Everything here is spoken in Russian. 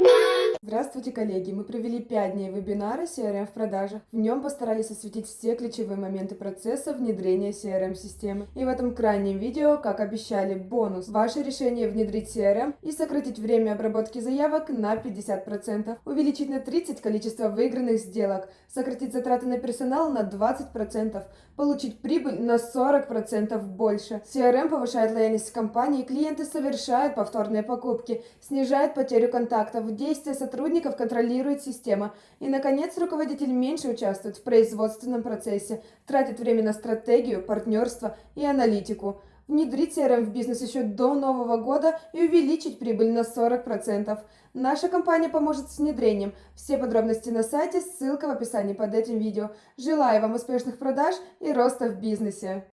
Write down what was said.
Bye. Здравствуйте, коллеги! Мы провели 5 дней вебинара CRM в продажах. В нем постарались осветить все ключевые моменты процесса внедрения CRM-системы. И в этом крайнем видео, как обещали, бонус. Ваше решение внедрить CRM и сократить время обработки заявок на 50%, увеличить на 30 количество выигранных сделок, сократить затраты на персонал на 20%, получить прибыль на 40% больше. CRM повышает лояльность компании, клиенты совершают повторные покупки, снижает потерю контактов, действия сотрудников контролирует система. И, наконец, руководитель меньше участвует в производственном процессе, тратит время на стратегию, партнерство и аналитику. Внедрить CRM в бизнес еще до Нового года и увеличить прибыль на 40%. Наша компания поможет с внедрением. Все подробности на сайте, ссылка в описании под этим видео. Желаю вам успешных продаж и роста в бизнесе.